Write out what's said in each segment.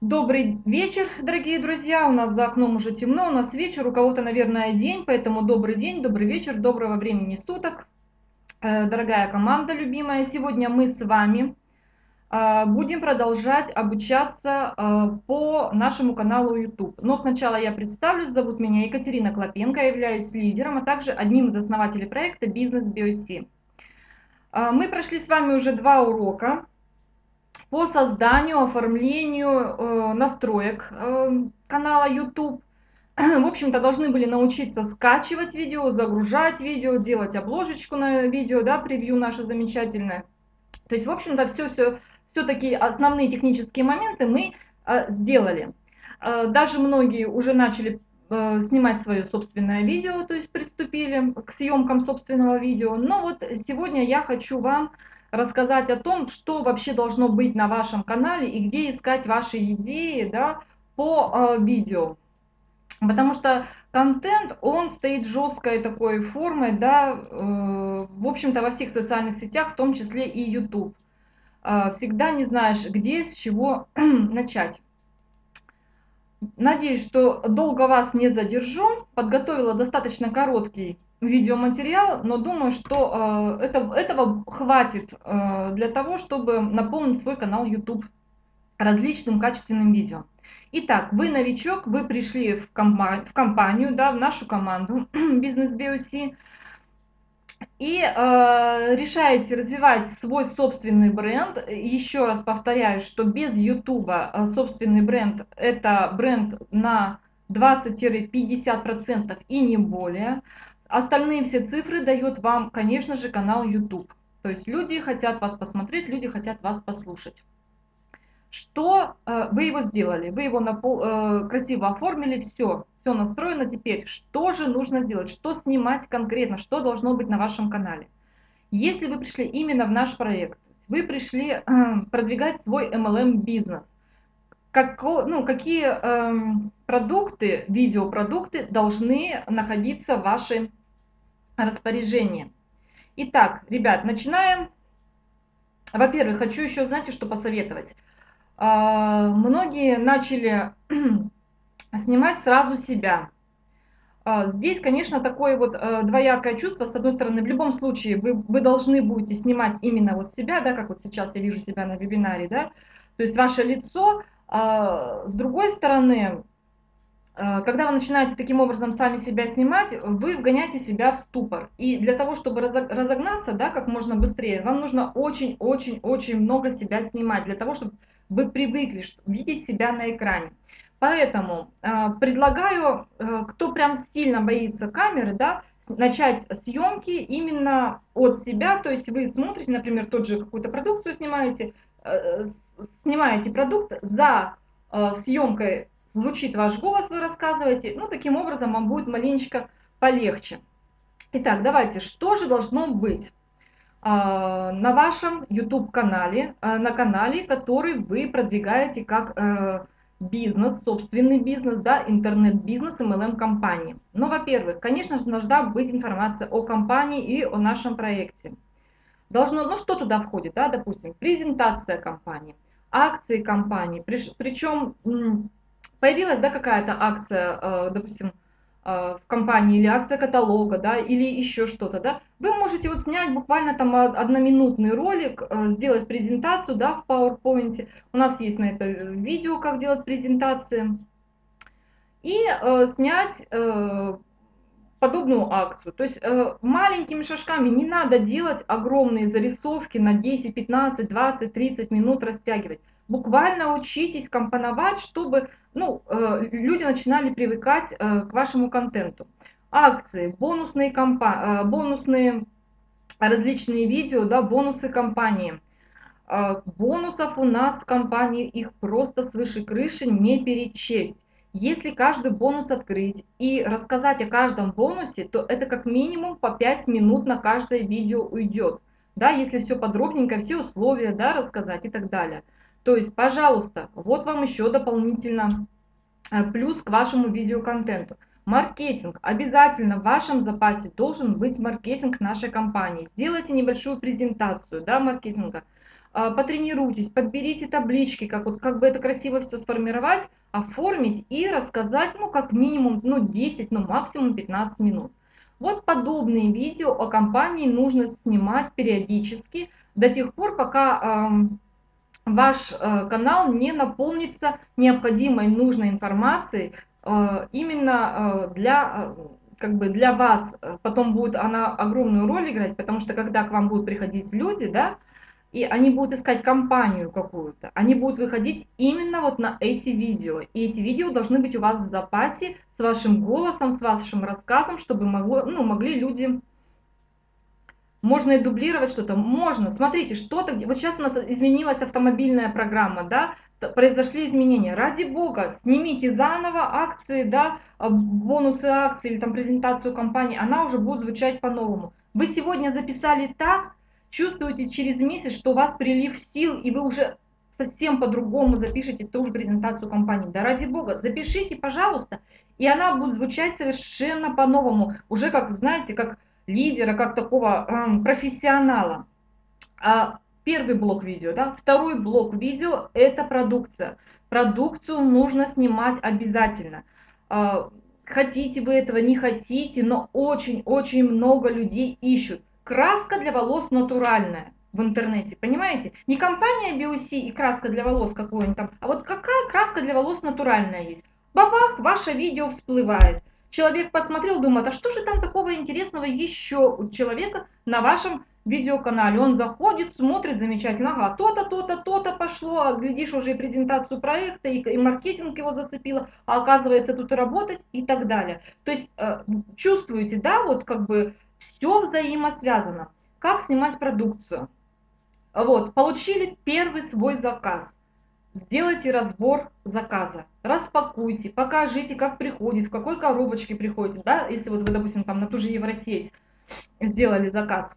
Добрый вечер, дорогие друзья. У нас за окном уже темно, у нас вечер, у кого-то, наверное, день, поэтому добрый день, добрый вечер, доброго времени суток. Э, дорогая команда любимая, сегодня мы с вами э, будем продолжать обучаться э, по нашему каналу YouTube. Но сначала я представлюсь, зовут меня Екатерина Клопенко, я являюсь лидером, а также одним из основателей проекта «Бизнес BioC». Мы прошли с вами уже два урока по созданию, оформлению э, настроек э, канала YouTube. В общем-то, должны были научиться скачивать видео, загружать видео, делать обложечку на видео, да, превью наше замечательное. То есть, в общем-то, все-все, все такие основные технические моменты мы э, сделали. Даже многие уже начали снимать свое собственное видео, то есть приступили к съемкам собственного видео. Но вот сегодня я хочу вам рассказать о том, что вообще должно быть на вашем канале и где искать ваши идеи да, по э, видео. Потому что контент, он стоит жесткой такой формой, да, э, в общем-то во всех социальных сетях, в том числе и YouTube. Э, всегда не знаешь, где, с чего начать. Надеюсь, что долго вас не задержу. Подготовила достаточно короткий видеоматериал, но думаю, что э, это, этого хватит э, для того, чтобы наполнить свой канал YouTube различным качественным видео. Итак, вы новичок, вы пришли в, компа в компанию, да, в нашу команду Business BOC и э, решаете развивать свой собственный бренд. Еще раз повторяю, что без YouTube э, собственный бренд это бренд на 20-50% и не более. Остальные все цифры дает вам, конечно же, канал YouTube. То есть люди хотят вас посмотреть, люди хотят вас послушать. Что э, вы его сделали? Вы его напол, э, красиво оформили, все, все настроено. Теперь, что же нужно сделать? Что снимать конкретно? Что должно быть на вашем канале? Если вы пришли именно в наш проект, вы пришли э, продвигать свой MLM-бизнес, как, ну, какие э, продукты, видеопродукты должны находиться в вашей распоряжение. Итак, ребят, начинаем. Во-первых, хочу еще, знаете, что посоветовать. А, многие начали снимать сразу себя. А, здесь, конечно, такое вот э, двоякое чувство. С одной стороны, в любом случае вы, вы должны будете снимать именно вот себя, да, как вот сейчас я вижу себя на вебинаре, да, то есть ваше лицо. А, с другой стороны, когда вы начинаете таким образом сами себя снимать, вы вгоняете себя в ступор. И для того, чтобы разогнаться да, как можно быстрее, вам нужно очень-очень-очень много себя снимать, для того, чтобы вы привыкли видеть себя на экране. Поэтому э, предлагаю, э, кто прям сильно боится камеры, да, начать съемки именно от себя. То есть вы смотрите, например, тот же какую-то продукцию снимаете, э, снимаете продукт за э, съемкой звучит ваш голос, вы рассказываете. Ну, таким образом вам будет маленечко полегче. Итак, давайте, что же должно быть а, на вашем YouTube-канале, а, на канале, который вы продвигаете как э, бизнес, собственный бизнес, да, интернет-бизнес, MLM-компании. Ну, во-первых, конечно же, должна быть информация о компании и о нашем проекте. Должно, ну, что туда входит, да, допустим, презентация компании, акции компании, причем появилась да, какая-то акция, э, допустим, э, в компании или акция каталога, да, или еще что-то, да, вы можете вот снять буквально там одноминутный ролик, э, сделать презентацию, да, в PowerPoint. У нас есть на это видео, как делать презентации. И э, снять э, подобную акцию. То есть э, маленькими шажками не надо делать огромные зарисовки на 10, 15, 20, 30 минут растягивать буквально учитесь компоновать, чтобы ну, э, люди начинали привыкать э, к вашему контенту. Акции, бонусные, компа э, бонусные различные видео, да, бонусы компании. Бонусов у нас в компании, их просто свыше крыши не перечесть. Если каждый бонус открыть и рассказать о каждом бонусе, то это как минимум по 5 минут на каждое видео уйдет. Да, если все подробненько, все условия да, рассказать и так далее. То есть, пожалуйста, вот вам еще дополнительно э, плюс к вашему видеоконтенту. Маркетинг. Обязательно в вашем запасе должен быть маркетинг нашей компании. Сделайте небольшую презентацию да, маркетинга. а, потренируйтесь, подберите таблички, как, вот, как бы это красиво все сформировать, оформить и рассказать, ну, как минимум, ну, 10, ну, максимум 15 минут. Вот подобные видео о компании нужно снимать периодически до тех пор, пока э, ваш э, канал не наполнится необходимой нужной информацией э, именно э, для... Как бы для вас потом будет она огромную роль играть, потому что когда к вам будут приходить люди, да, и они будут искать компанию какую-то, они будут выходить именно вот на эти видео. И эти видео должны быть у вас в запасе с вашим голосом, с вашим рассказом, чтобы могло, ну, могли люди... Можно и дублировать что-то? Можно. Смотрите, что-то... Вот сейчас у нас изменилась автомобильная программа, да, произошли изменения. Ради бога, снимите заново акции, да, а, бонусы акций или там презентацию компании, она уже будет звучать по-новому. Вы сегодня записали так, чувствуете через месяц, что у вас прилив сил, и вы уже совсем по-другому запишите ту же презентацию компании. Да ради бога, запишите, пожалуйста, и она будет звучать совершенно по-новому, уже как, знаете, как лидера, как такого э, профессионала. А первый блок видео, да, второй блок видео – это продукция. Продукцию нужно снимать обязательно. Э, хотите вы этого, не хотите, но очень-очень много людей ищут краска для волос натуральная в интернете, понимаете? Не компания BioC и краска для волос какой-нибудь там, а вот какая краска для волос натуральная есть. Бабах, ваше видео всплывает. Человек посмотрел, думает, а что же там такого интересного еще у человека на вашем видеоканале? Он заходит, смотрит замечательно, ага, то-то, то-то, то-то пошло, а глядишь уже и презентацию проекта, и, и маркетинг его зацепило, а оказывается тут работать и так далее. То есть э, чувствуете, да, вот как бы все взаимосвязано. Как снимать продукцию? Вот, получили первый свой заказ. Сделайте разбор заказа, распакуйте, покажите, как приходит, в какой коробочке приходит, да, если вот вы, допустим, там на ту же Евросеть сделали заказ,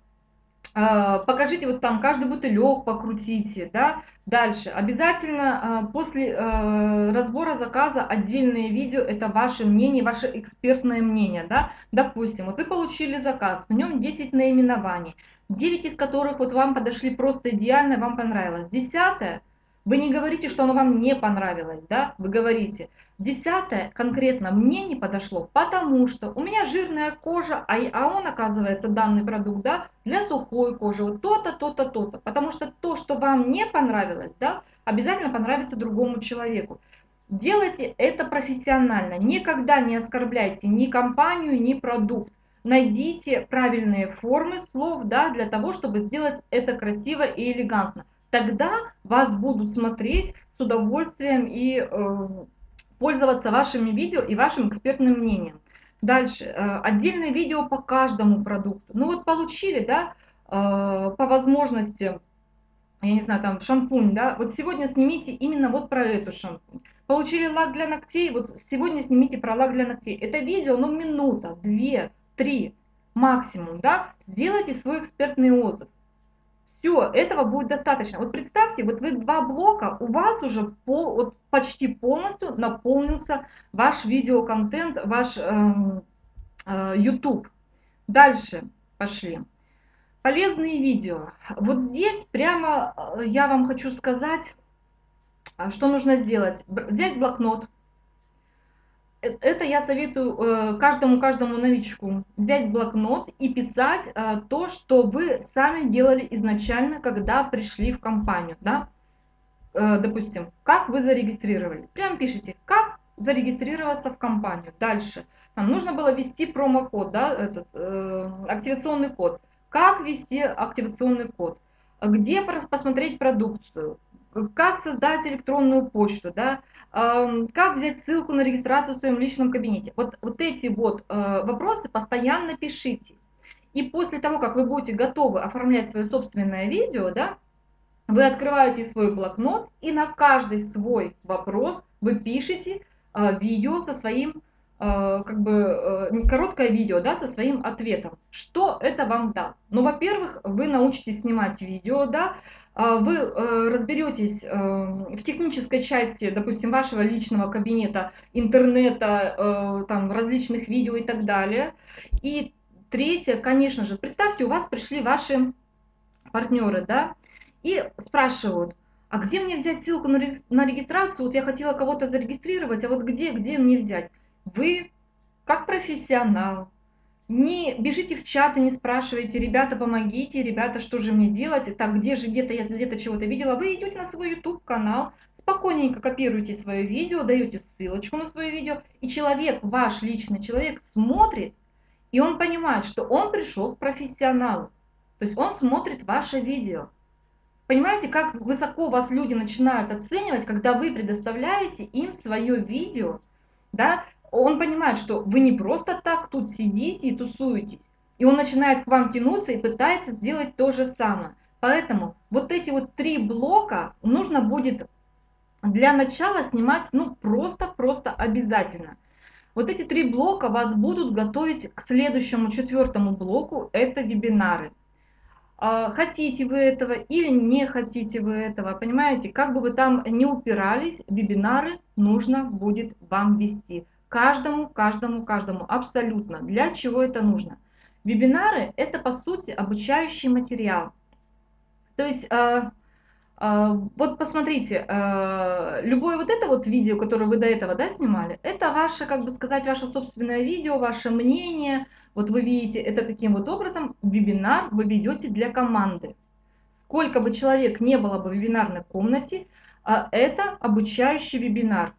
а, покажите вот там каждый бутылек, покрутите, да. Дальше, обязательно а, после э, разбора заказа отдельные видео, это ваше мнение, ваше экспертное мнение, да. Допустим, вот вы получили заказ, в нем 10 наименований, 9 из которых вот вам подошли просто идеально, вам понравилось. Десятое – вы не говорите, что оно вам не понравилось, да? Вы говорите, десятое конкретно мне не подошло, потому что у меня жирная кожа, а, а он, оказывается, данный продукт, да, для сухой кожи, вот то-то, то-то, то-то. Потому что то, что вам не понравилось, да, обязательно понравится другому человеку. Делайте это профессионально, никогда не оскорбляйте ни компанию, ни продукт. Найдите правильные формы слов, да, для того, чтобы сделать это красиво и элегантно тогда вас будут смотреть с удовольствием и э, пользоваться вашими видео и вашим экспертным мнением. Дальше, э, отдельное видео по каждому продукту. Ну вот получили, да, э, по возможности, я не знаю, там шампунь, да, вот сегодня снимите именно вот про эту шампунь. Получили лак для ногтей, вот сегодня снимите про лак для ногтей. Это видео, ну минута, две, три максимум, да, сделайте свой экспертный отзыв. Все, этого будет достаточно. Вот представьте, вот вы два блока, у вас уже пол, вот почти полностью наполнился ваш видеоконтент, ваш э, э, YouTube. Дальше пошли. Полезные видео. Вот здесь прямо э, я вам хочу сказать, а, что нужно сделать. Взять блокнот, это я советую э, каждому каждому новичку взять блокнот и писать э, то, что вы сами делали изначально, когда пришли в компанию, да? Допустим, как вы зарегистрировались. Прям пишите, как зарегистрироваться в компанию. Дальше. Нам нужно было ввести промокод, да, этот э, активационный код. Как ввести активационный код? Где посмотреть продукцию? Как создать электронную почту, да, как взять ссылку на регистрацию в своем личном кабинете. Вот, вот эти вот э, вопросы постоянно пишите. И после того, как вы будете готовы оформлять свое собственное видео, да, вы открываете свой блокнот и на каждый свой вопрос вы пишете э, видео со своим, как бы, короткое видео, да, со своим ответом. Что это вам даст? Ну, во-первых, вы научитесь снимать видео, да, а, вы э, разберетесь э, в технической части, допустим, вашего личного кабинета, интернета, э, там, различных видео и так далее. И третье, конечно же, представьте, у вас пришли ваши партнеры, да, и спрашивают, а где мне взять ссылку на регистрацию? Вот я хотела кого-то зарегистрировать, а вот где, где мне взять? Вы, как профессионал, не бежите в чат и не спрашивайте, ребята, помогите, ребята, что же мне делать, так, где же где-то я где-то чего-то видела. Вы идете на свой YouTube канал, спокойненько копируете свое видео, даете ссылочку на свое видео, и человек, ваш личный человек, смотрит, и он понимает, что он пришел к профессионалу. То есть он смотрит ваше видео. Понимаете, как высоко вас люди начинают оценивать, когда вы предоставляете им свое видео, да, он понимает, что вы не просто так тут сидите и тусуетесь, и он начинает к вам тянуться и пытается сделать то же самое. Поэтому вот эти вот три блока нужно будет для начала снимать, ну, просто-просто обязательно. Вот эти три блока вас будут готовить к следующему четвертому блоку, это вебинары. А, хотите вы этого или не хотите вы этого, понимаете, как бы вы там не упирались, вебинары нужно будет вам вести. Каждому, каждому, каждому, абсолютно. Для чего это нужно? Вебинары это по сути обучающий материал. То есть а, а, вот посмотрите, а, любое вот это вот видео, которое вы до этого да, снимали, это ваше, как бы сказать, ваше собственное видео, ваше мнение. Вот вы видите это таким вот образом, вебинар вы ведете для команды. Сколько бы человек не было бы в вебинарной комнате, а, это обучающий вебинар.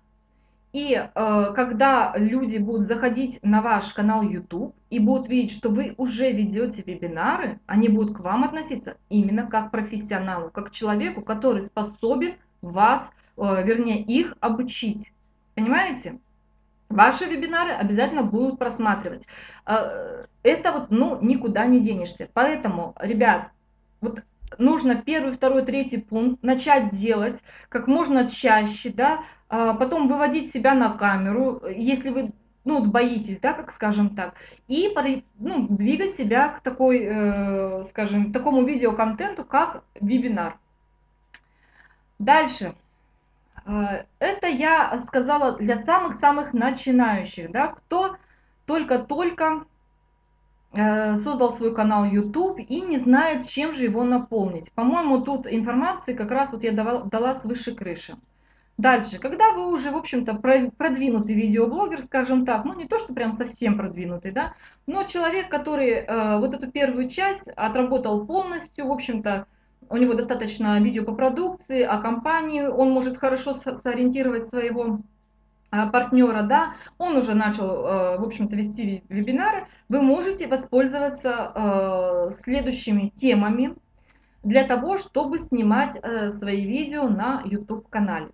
И э, когда люди будут заходить на ваш канал YouTube и будут видеть, что вы уже ведете вебинары, они будут к вам относиться именно как профессионалу, как человеку, который способен вас, э, вернее их обучить. Понимаете? Ваши вебинары обязательно будут просматривать. Э, это вот, ну, никуда не денешься. Поэтому, ребят, вот нужно первый, второй, третий пункт начать делать как можно чаще, да, а потом выводить себя на камеру, если вы ну, боитесь, да, как скажем так, и ну, двигать себя к такой, э, скажем, такому видеоконтенту, как вебинар. Дальше. Э, это я сказала для самых-самых начинающих, да, кто только-только создал свой канал YouTube и не знает, чем же его наполнить. По-моему, тут информации как раз вот я давала, дала свыше крыши. Дальше, когда вы уже, в общем-то, продвинутый видеоблогер, скажем так, ну не то, что прям совсем продвинутый, да, но человек, который э, вот эту первую часть отработал полностью, в общем-то, у него достаточно видео по продукции, о компании, он может хорошо сориентировать своего а, партнера, да, он уже начал, э, в общем-то, вести вебинары, вы можете воспользоваться э, следующими темами для того, чтобы снимать э, свои видео на YouTube-канале.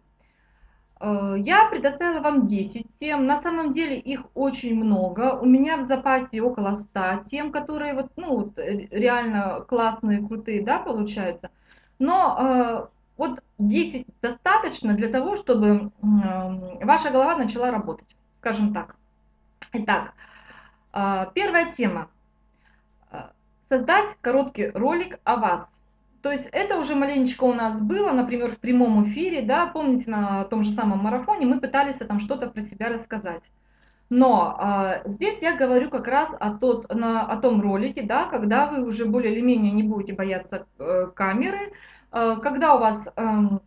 Я предоставила вам 10 тем, на самом деле их очень много, у меня в запасе около 100 тем, которые вот, ну, вот, реально классные, крутые, да, получаются, но вот 10 достаточно для того, чтобы ваша голова начала работать, скажем так. Итак, а, первая тема. А, создать короткий ролик о вас. То есть это уже маленечко у нас было, например, в прямом эфире, да, помните, на том же самом марафоне мы пытались там что-то про себя рассказать. Но э, здесь я говорю как раз о, тот, на, о том ролике, да, когда вы уже более или менее не будете бояться э, камеры, когда у вас эм,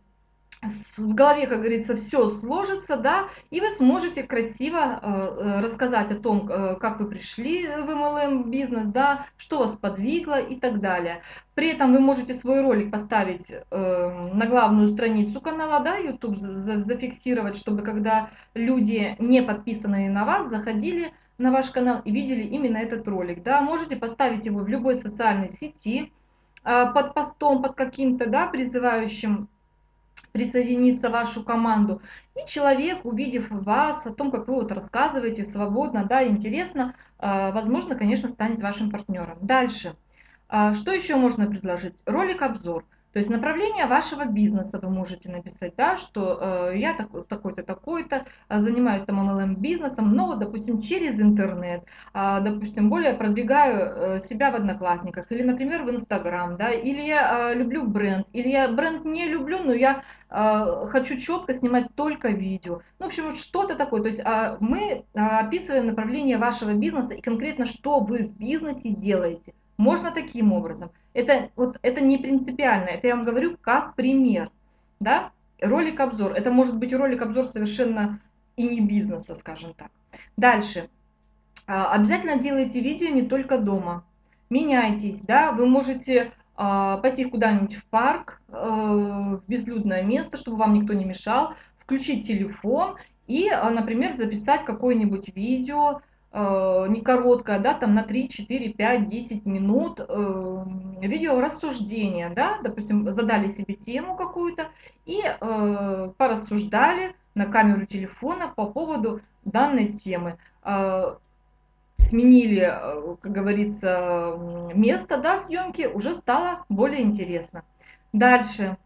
в голове, как говорится, все сложится, да, и вы сможете красиво э, э, рассказать о том, как вы пришли в MLM бизнес, да, что вас подвигло и так далее. При этом вы можете свой ролик поставить на главную страницу канала, да, YouTube зафиксировать, чтобы когда люди, не подписанные на вас, заходили на ваш канал и видели именно этот ролик, да, можете поставить его в любой социальной сети, Э, под постом, под каким-то, да, призывающим присоединиться в вашу команду. И человек, увидев вас, о том, как вы вот рассказываете свободно, да, интересно, э, возможно, конечно, станет вашим партнером. Дальше. Э, что еще можно предложить? Ролик-обзор. То есть направление вашего бизнеса вы можете написать, да, что э, я такой-то, такой-то, э, занимаюсь там MLM бизнесом, но, допустим, через интернет, э, допустим, более продвигаю э, себя в Одноклассниках, или, например, в Инстаграм, да, или я э, люблю бренд, или я бренд не люблю, но я э, хочу четко снимать только видео. Ну, в общем, вот что-то такое. То есть э, мы э, описываем направление вашего бизнеса и конкретно, что вы в бизнесе делаете. Можно таким образом. Это, вот, это не принципиально, это я вам говорю как пример. Да? Ролик-обзор. Это может быть ролик-обзор совершенно и не бизнеса, скажем так. Дальше. А, обязательно делайте видео не только дома. Меняйтесь, да, вы можете а, пойти куда-нибудь в парк, э, в безлюдное место, чтобы вам никто не мешал, включить телефон и, а, например, записать какое-нибудь видео, не короткое, да, там на 3, 4, 5, 10 минут, э, видео рассуждения, да, допустим, задали себе тему какую-то и порассуждали на камеру телефона по поводу данной темы сменили, э, как говорится, место да, съемки, уже стало более интересно. Дальше.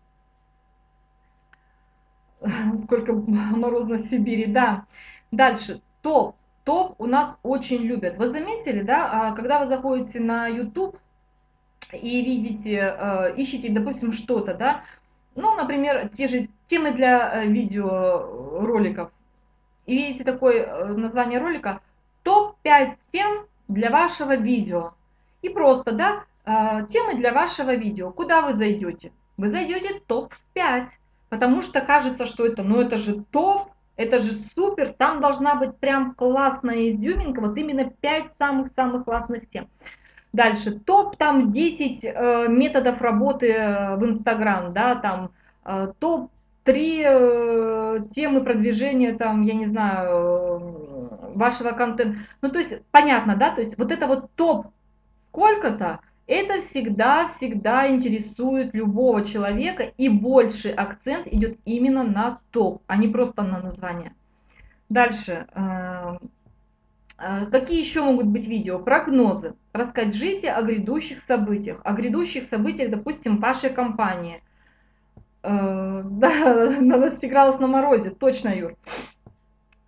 Сколько морозно в Сибири, да. Дальше. Топ. Топ у нас очень любят. Вы заметили, да, а когда вы заходите на YouTube и видите, э, ищете, допустим, что-то, да, ну, например, те же темы для э, видеороликов, и видите такое название ролика – топ-5 тем для вашего видео. И просто, да, темы для вашего видео. Куда вы зайдете? Вы зайдете топ-5, потому что кажется, что это, ну это же топ, это же супер, там должна быть прям классная изюминка, вот именно 5 самых-самых классных тем. Дальше, топ там 10 э, методов работы э, в Инстаграм, да, там э, топ 3 э, темы продвижения, там, я не знаю, вашего контента. Ну, то есть, понятно, да, то есть вот это вот топ сколько-то, это всегда-всегда интересует любого человека, и больше акцент идет именно на топ, а не просто на название. Дальше. Э, э, какие еще могут быть видео? Прогнозы. Расскажите о грядущих событиях. О грядущих событиях, допустим, вашей компании. Э, да, на 20 градусов на морозе, точно, Юр.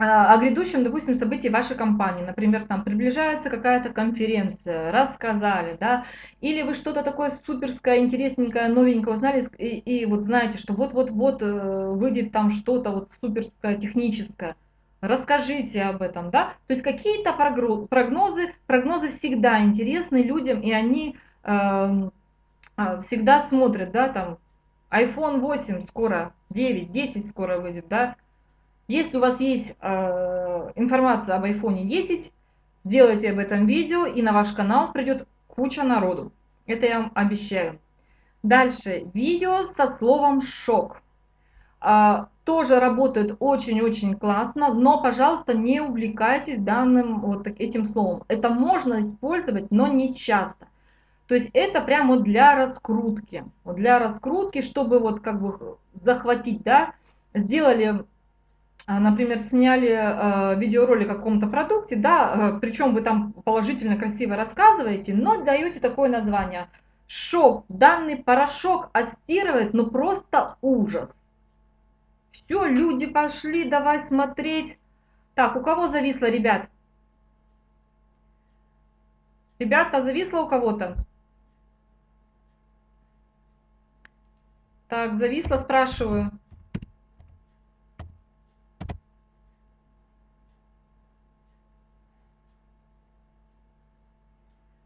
А, о грядущем, допустим, событии вашей компании. Например, там приближается какая-то конференция, рассказали, да, или вы что-то такое суперское, интересненькое, новенькое узнали, и, и вот знаете, что вот-вот-вот э, выйдет там что-то вот суперское, техническое. Расскажите об этом, да. То есть какие-то прогнозы, прогнозы всегда интересны людям, и они э, всегда смотрят, да, там, iPhone 8 скоро, 9, 10 скоро выйдет, да, если у вас есть э, информация об iPhone 10, сделайте об этом видео, и на ваш канал придет куча народу. Это я вам обещаю. Дальше. Видео со словом «шок». А, тоже работает очень-очень классно, но, пожалуйста, не увлекайтесь данным вот этим словом. Это можно использовать, но не часто. То есть это прямо для раскрутки. Для раскрутки, чтобы вот как бы захватить, да, сделали например, сняли э, видеоролик о каком-то продукте, да, э, причем вы там положительно, красиво рассказываете, но даете такое название. Шок, данный порошок отстирывает, ну просто ужас. Все, люди пошли, давай смотреть. Так, у кого зависло, ребят? Ребята, зависло у кого-то? Так, зависло, спрашиваю.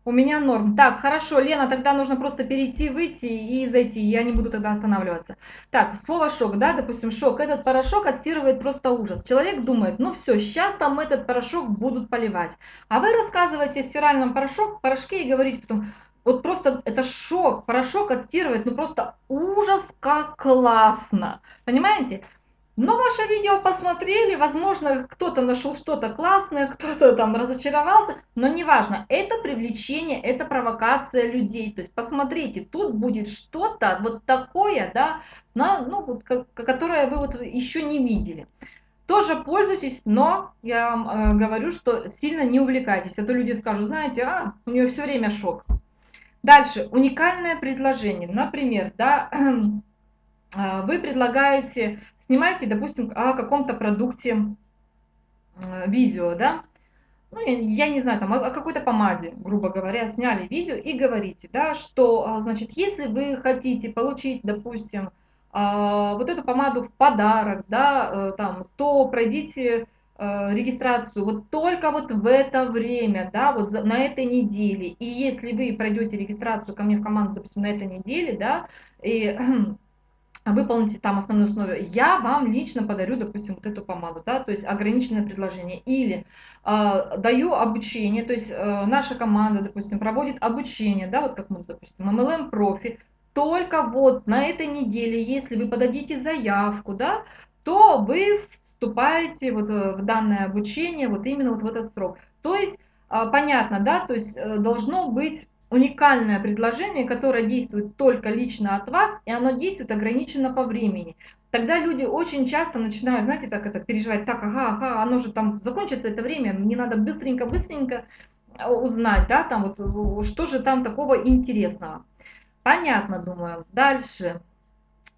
У меня норм. Так, хорошо, Лена, тогда нужно просто перейти, выйти и зайти. Я не буду тогда останавливаться. Так, слово шок, да, допустим, шок. Этот порошок отстирывает просто ужас. Человек думает, ну все, сейчас там этот порошок будут поливать. А вы рассказываете о стиральном порошок, порошке и говорите потом, вот просто это шок, порошок отстирывает, ну просто ужас, как классно. Понимаете? Но ваше видео посмотрели, возможно, кто-то нашел что-то классное, кто-то там разочаровался, но неважно, это привлечение, это провокация людей. То есть посмотрите, тут будет что-то вот такое, да, на, ну, вот, которое вы вот еще не видели. Тоже пользуйтесь, но я вам э, говорю, что сильно не увлекайтесь. А то люди скажут, знаете, а, у нее все время шок. Дальше, уникальное предложение. Например, да, э, вы предлагаете снимаете, допустим, о каком-то продукте э, видео, да, ну, я, не знаю, там, о, какой-то помаде, грубо говоря, сняли видео и говорите, да, что, а, значит, если вы хотите получить, допустим, а, вот эту помаду в подарок, да, э, там, то пройдите э, регистрацию вот только вот в это время, да, вот на этой неделе. И если вы пройдете регистрацию ко мне в команду, допустим, на этой неделе, да, и выполните там основные условия, я вам лично подарю, допустим, вот эту помаду, да, то есть ограниченное предложение. Или э, даю обучение, то есть э, наша команда, допустим, проводит обучение, да, вот как мы, допустим, MLM профи, только вот на этой неделе, если вы подадите заявку, да, то вы вступаете вот э, в данное обучение вот именно вот в этот срок. То есть, э, понятно, да, то есть э, должно быть уникальное предложение, которое действует только лично от вас, и оно действует ограниченно по времени. Тогда люди очень часто начинают, знаете, так это переживать, так, ага, ага, оно же там закончится это время, мне надо быстренько-быстренько узнать, да, там вот, что же там такого интересного. Понятно, думаю. Дальше.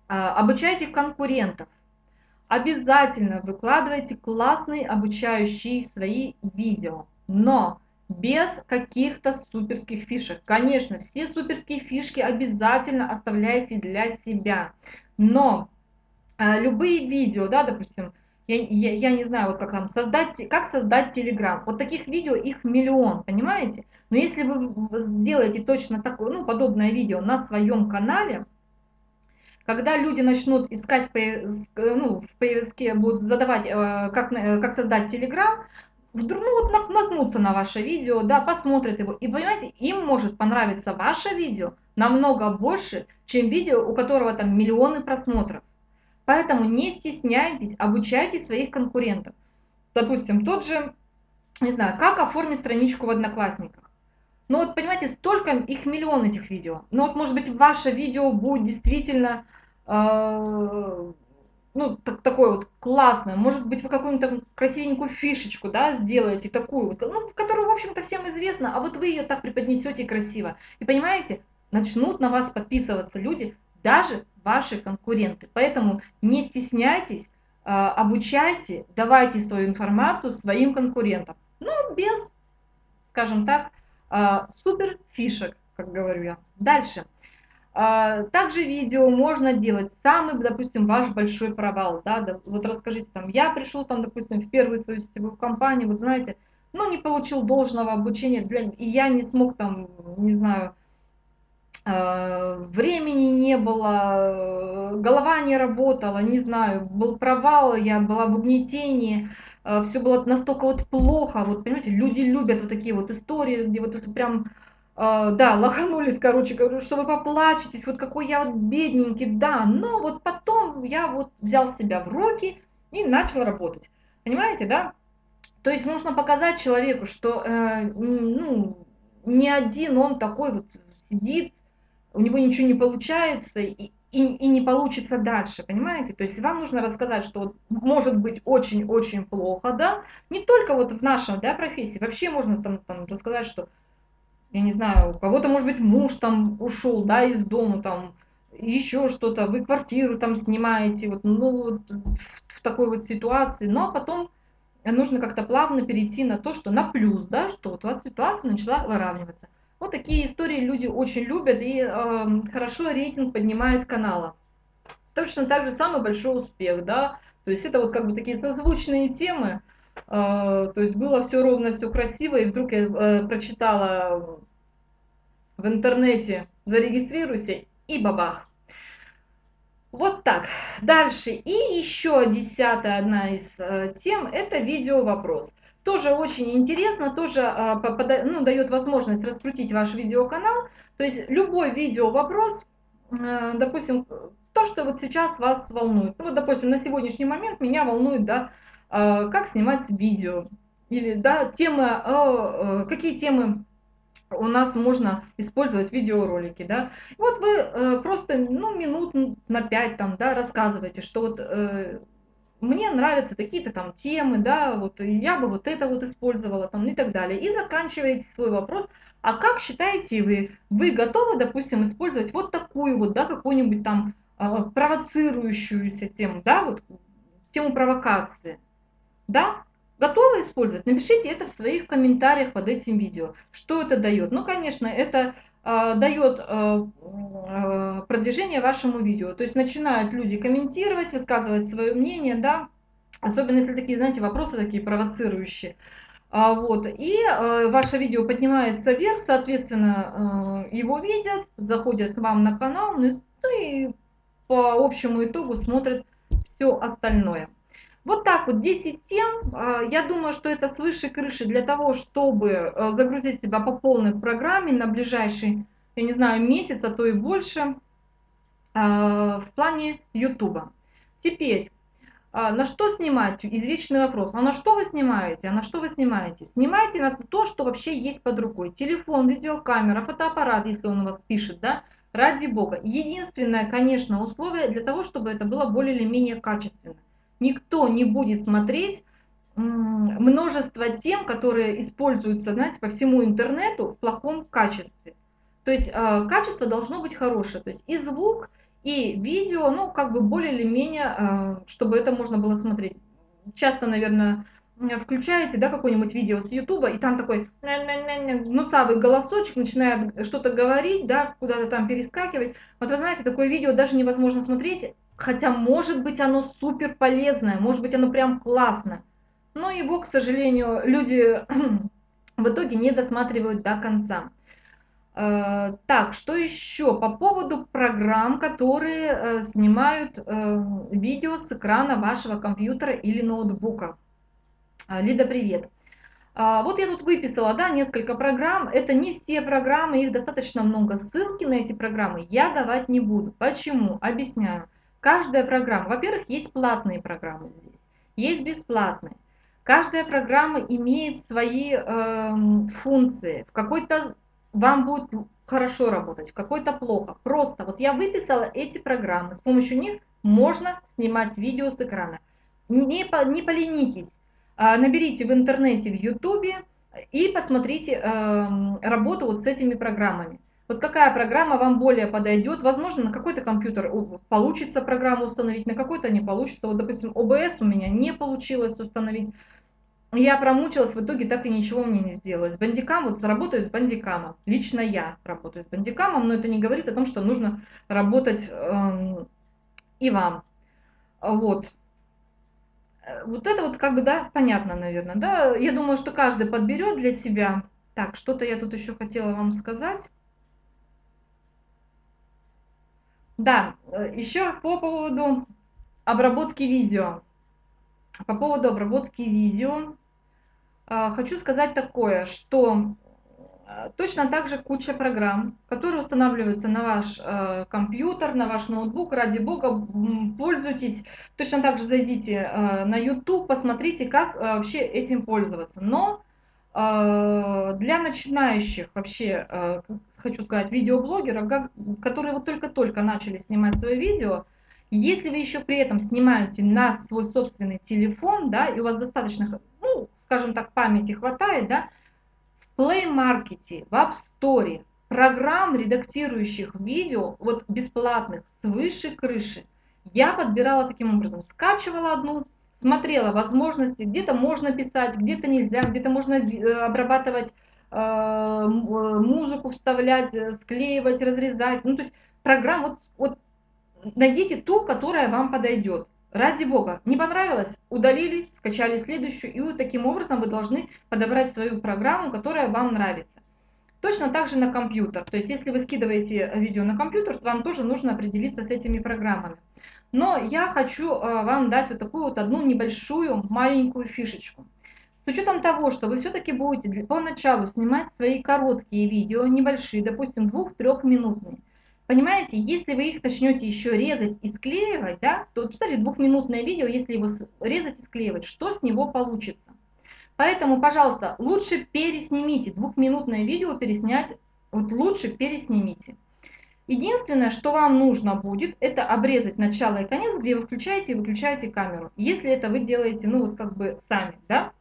А, обучайте конкурентов. Обязательно выкладывайте классные обучающие свои видео. Но без каких-то суперских фишек. Конечно, все суперские фишки обязательно оставляйте для себя. Но э, любые видео, да, допустим, я, я, я не знаю, вот как там создать, как создать Телеграм. Вот таких видео их миллион, понимаете? Но если вы сделаете точно такое, ну, подобное видео на своем канале, когда люди начнут искать ну, в поиске, будут задавать, э, как, э, как создать Телеграм, вдруг ну, вот наткнутся на ваше видео, да, посмотрят его, и понимаете, им может понравиться ваше видео намного больше, чем видео, у которого там миллионы просмотров. Поэтому не стесняйтесь, обучайте своих конкурентов. Допустим, тот же, не знаю, как оформить страничку в Одноклассниках. Ну вот, понимаете, столько, их миллион этих видео. Но вот, может быть, ваше видео будет действительно э, ну, так, такое вот классное, может быть, вы какую-нибудь красивенькую фишечку, да, сделаете, такую вот, ну, которую, в общем-то, всем известна, а вот вы ее так преподнесете красиво. И понимаете, начнут на вас подписываться люди, даже ваши конкуренты. Поэтому не стесняйтесь, а, обучайте, давайте свою информацию своим конкурентам. Ну, без, скажем так, а, супер фишек, как говорю я. Дальше. А, также видео можно делать. Самый, допустим, ваш большой провал, да, вот расскажите там, я пришел там, допустим, в первую свою сетевую компанию, вот знаете, ну не получил должного обучения, для, и я не смог там, не знаю, а, времени не было, голова не работала, не знаю, был провал, я была в угнетении, а, все было настолько вот плохо, вот понимаете, люди любят вот такие вот истории, где вот это прям да, лоханулись, короче, говорю, что вы поплачетесь, вот какой я вот бедненький, да, но вот потом я вот взял себя в руки и начал работать. Понимаете, да? То есть нужно показать человеку, что э, ну, не один он такой вот сидит, у него ничего не получается и, и, и не получится дальше, понимаете? То есть вам нужно рассказать, что вот может быть очень-очень плохо, да, не только вот в нашем, да, профессии, вообще можно там, там рассказать, что я не знаю, у кого-то, может быть, муж там ушел, да, из дома, там, еще что-то, вы квартиру там снимаете, вот, ну, вот, в такой вот ситуации, но потом нужно как-то плавно перейти на то, что на плюс, да, что вот у вас ситуация начала выравниваться. Вот такие истории люди очень любят и э, хорошо рейтинг поднимает канала. Точно так же самый большой успех, да, то есть это вот как бы такие созвучные темы, то есть было все ровно, все красиво, и вдруг я э, прочитала в интернете зарегистрируйся и бабах. Вот так. Дальше. И еще десятая одна из э, тем, это видео вопрос. Тоже очень интересно, тоже э, ну, дает возможность раскрутить ваш видеоканал. То есть любой видео вопрос, э, допустим, то, что вот сейчас вас волнует. Ну, вот, допустим, на сегодняшний момент меня волнует, да, э, как снимать видео. Или, да, темы, э, э, какие темы у нас можно использовать видеоролики, да. вот вы э, просто, ну, минут на 5 там, да, рассказываете, что вот э, мне нравятся такие-то там темы, да, вот я бы вот это вот использовала там и так далее. И заканчиваете свой вопрос, а как считаете вы, вы готовы, допустим, использовать вот такую вот, да, какую-нибудь там э, провоцирующуюся тему, да, вот тему провокации, да, Готовы использовать? Напишите это в своих комментариях под этим видео. Что это дает? Ну, конечно, это э, дает э, продвижение вашему видео. То есть начинают люди комментировать, высказывать свое мнение, да, особенно если такие, знаете, вопросы такие провоцирующие. А, вот, и э, ваше видео поднимается вверх, соответственно, э, его видят, заходят к вам на канал, ну и по общему итогу смотрят все остальное. Вот так вот 10 тем. А, я думаю, что это свыше крыши для того, чтобы э, загрузить себя по полной программе на ближайший, я не знаю, месяц, а то и больше а, в плане YouTube. Теперь, а, на что снимать? Извечный вопрос. А на что вы снимаете? А на что вы снимаете? Снимайте на то, что вообще есть под рукой. Телефон, видеокамера, фотоаппарат, если он у вас пишет, да? Ради бога. Единственное, конечно, условие для того, чтобы это было более или менее качественно никто не будет смотреть множество тем, которые используются, знаете, по всему интернету в плохом качестве. То есть э, качество должно быть хорошее. То есть и звук, и видео, ну, как бы более или менее, э, чтобы это можно было смотреть. Часто, наверное, включаете, да, какое-нибудь видео с Ютуба, и там такой нусавый голосочек начинает что-то говорить, да, куда-то там перескакивать. Вот вы знаете, такое видео даже невозможно смотреть, Хотя, может быть, оно супер полезное, может быть, оно прям классно. Но его, к сожалению, люди в итоге не досматривают до конца. Э, так, что еще по поводу программ, которые э, снимают э, видео с экрана вашего компьютера или ноутбука? Лида, привет. Вот я тут выписала да, несколько программ. Это не все программы, их достаточно много. Ссылки на эти программы я давать не буду. Почему? Объясняю. Каждая программа, во-первых, есть платные программы здесь, есть бесплатные. Каждая программа имеет свои э, функции. В какой-то вам будет хорошо работать, в какой-то плохо. Просто вот я выписала эти программы, с помощью них можно снимать видео с экрана. Не, не поленитесь, а, наберите в интернете, в ютубе и посмотрите э, работу вот с этими программами. Вот какая программа вам более подойдет. Возможно, на какой-то компьютер получится программу установить, на какой-то не получится. Вот, допустим, OBS у меня не получилось установить. Я промучилась, в итоге так и ничего мне не сделалось. Бандикам, вот работаю с бандикамом. Лично я работаю с бандикамом, но это не говорит о том, что нужно работать эм, и вам. Вот. Вот это вот как бы, да, понятно, наверное, да. Я думаю, что каждый подберет для себя. Так, что-то я тут еще хотела вам сказать. Да, э, еще по поводу обработки видео. По поводу обработки видео э, хочу сказать такое, что э, точно так же куча программ, которые устанавливаются на ваш компьютер, на ваш ноутбук. Ради бога, пользуйтесь. Точно так же зайдите на YouTube, посмотрите, как вообще этим пользоваться. Но для начинающих вообще хочу сказать, видеоблогеров, которые вот только-только начали снимать свои видео, если вы еще при этом снимаете на свой собственный телефон, да, и у вас достаточно, ну, скажем так, памяти хватает, да, в Play Market, в App Store программ, редактирующих видео, вот бесплатных, свыше крыши, я подбирала таким образом, скачивала одну, смотрела возможности, где-то можно писать, где-то нельзя, где-то можно э, обрабатывать Э, э, музыку вставлять, э, склеивать, разрезать. Ну, то есть программа, вот, вот найдите ту, которая вам подойдет. Ради бога, не понравилось, удалили, скачали следующую, и вот таким образом вы должны подобрать свою программу, которая вам нравится. Точно так же на компьютер. То есть, если вы скидываете видео на компьютер, то вам тоже нужно определиться с этими программами. Но я хочу вам дать вот такую вот одну небольшую маленькую фишечку. С учетом того, что вы все-таки будете поначалу снимать свои короткие видео, небольшие, допустим, двух-трехминутные, Понимаете, если вы их начнете еще резать и склеивать, да, то представьте двухминутное видео, если его резать и склеивать, что с него получится. Поэтому, пожалуйста, лучше переснимите. Двухминутное видео переснять, вот лучше переснимите. Единственное, что вам нужно будет, это обрезать начало и конец, где вы включаете и выключаете камеру. Если это вы делаете, ну вот как бы сами, да.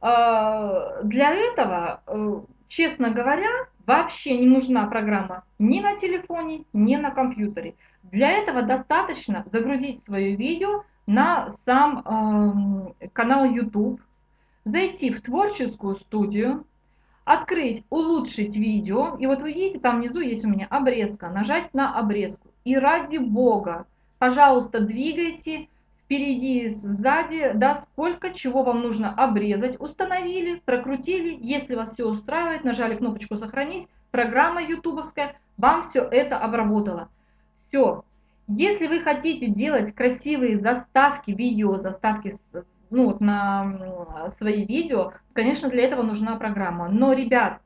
А, для этого, э, честно говоря, вообще не нужна программа ни на телефоне, ни на компьютере. Для этого достаточно загрузить свое видео на сам э, канал YouTube, зайти в творческую студию, открыть «Улучшить видео», и вот вы видите, там внизу есть у меня обрезка, нажать на обрезку. И ради бога, пожалуйста, двигайте впереди, сзади, да, сколько чего вам нужно обрезать, установили, прокрутили, если вас все устраивает, нажали кнопочку «Сохранить», программа ютубовская вам все это обработала. Все. Если вы хотите делать красивые заставки, видео, заставки ну, вот на свои видео, конечно, для этого нужна программа. Но, ребят,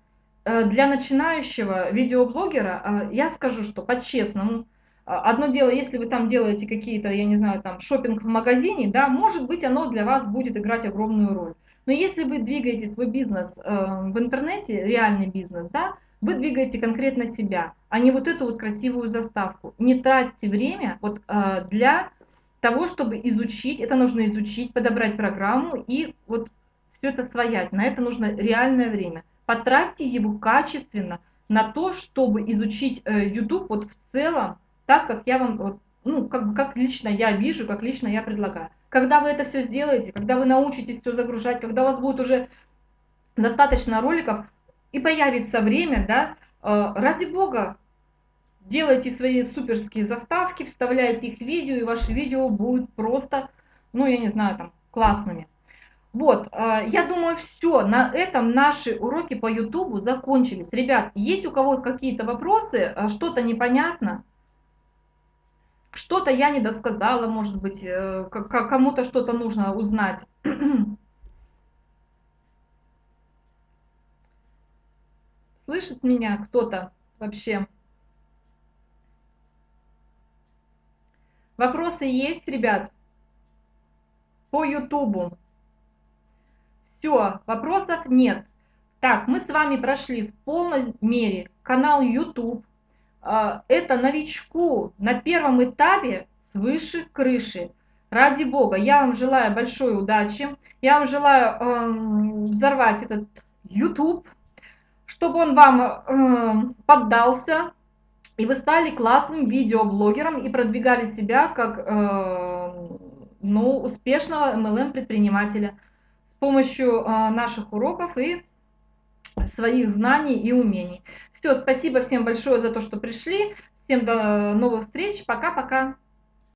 э, для начинающего видеоблогера э, я скажу, что по-честному, Одно дело, если вы там делаете какие-то, я не знаю, там шопинг в магазине, да, может быть, оно для вас будет играть огромную роль. Но если вы двигаете свой бизнес э, в интернете, реальный бизнес, да, вы двигаете конкретно себя, а не вот эту вот красивую заставку. Не тратьте время вот э, для того, чтобы изучить, это нужно изучить, подобрать программу и вот все это своять. На это нужно реальное время. Потратьте его качественно на то, чтобы изучить э, YouTube вот в целом, так, как я вам, вот, ну, как, как лично я вижу, как лично я предлагаю. Когда вы это все сделаете, когда вы научитесь все загружать, когда у вас будет уже достаточно роликов, и появится время, да, э, ради бога, делайте свои суперские заставки, вставляйте их в видео, и ваши видео будут просто, ну, я не знаю, там, классными. Вот, э, я думаю, все, на этом наши уроки по YouTube закончились. Ребят, есть у кого какие-то вопросы, э, что-то непонятно, что-то я не досказала, может быть, э, кому-то что-то нужно узнать. Слышит меня кто-то вообще? Вопросы есть, ребят? По Ютубу. Все, вопросов нет. Так, мы с вами прошли в полной мере канал YouTube, а, это новичку на первом этапе свыше крыши. Ради Бога, я вам желаю большой удачи, я вам желаю э, взорвать этот YouTube, чтобы он вам э, поддался, и вы стали классным видеоблогером и продвигали себя как э, ну, успешного MLM-предпринимателя с помощью э, наших уроков и своих знаний и умений. Все, спасибо всем большое за то, что пришли. Всем до новых встреч. Пока-пока.